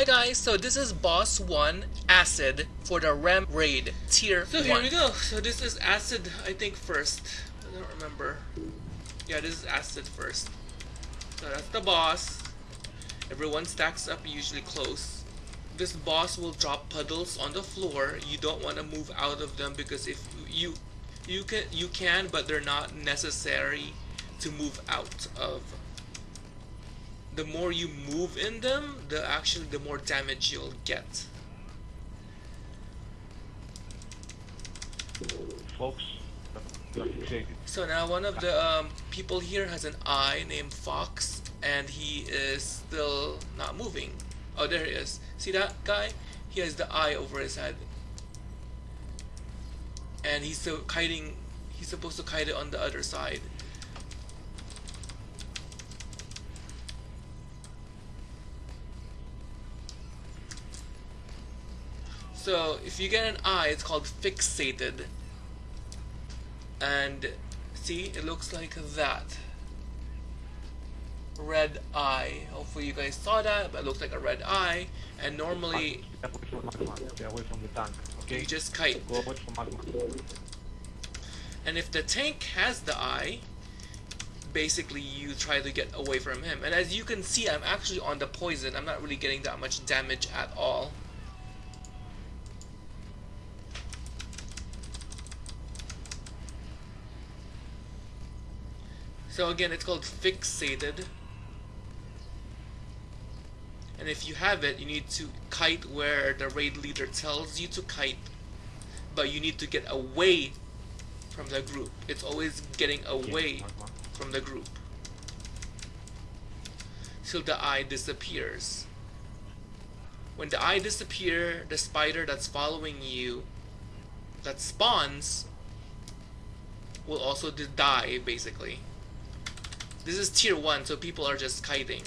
Hi guys, so this is boss 1 acid for the Rem raid tier So 1. here we go. So this is acid, I think first. I don't remember. Yeah, this is acid first. So that's the boss. Everyone stacks up usually close. This boss will drop puddles on the floor. You don't want to move out of them because if you you can you can but they're not necessary to move out of. The more you move in them, the actually the more damage you'll get. folks. So now one of the um, people here has an eye named Fox, and he is still not moving. Oh, there he is. See that guy? He has the eye over his head, and he's still kiting. He's supposed to kite it on the other side. So if you get an eye, it's called fixated. And see, it looks like that. Red eye. Hopefully you guys saw that, but it looks like a red eye. And normally tank. Okay. you just kite. And if the tank has the eye, basically you try to get away from him. And as you can see, I'm actually on the poison. I'm not really getting that much damage at all. So again, it's called fixated. And if you have it, you need to kite where the raid leader tells you to kite. But you need to get away from the group. It's always getting away from the group. Till the eye disappears. When the eye disappears, the spider that's following you, that spawns, will also die, basically. This is tier 1, so people are just kiting.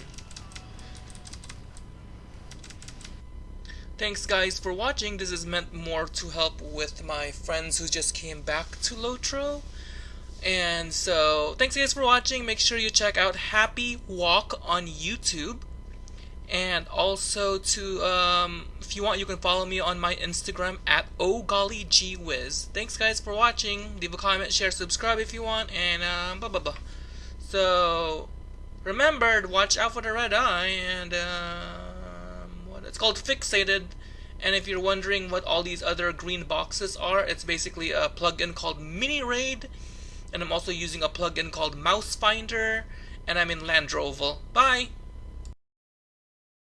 Thanks guys for watching. This is meant more to help with my friends who just came back to Lotro. And so, thanks guys for watching. Make sure you check out Happy Walk on YouTube. And also to, um, if you want, you can follow me on my Instagram at OGollyGWiz. Thanks guys for watching. Leave a comment, share, subscribe if you want, and um, blah blah blah. So, remember to watch out for the red eye, and um, what it's called fixated. And if you're wondering what all these other green boxes are, it's basically a plugin called Mini Raid, and I'm also using a plugin called Mouse Finder, and I'm in Landroval. Bye.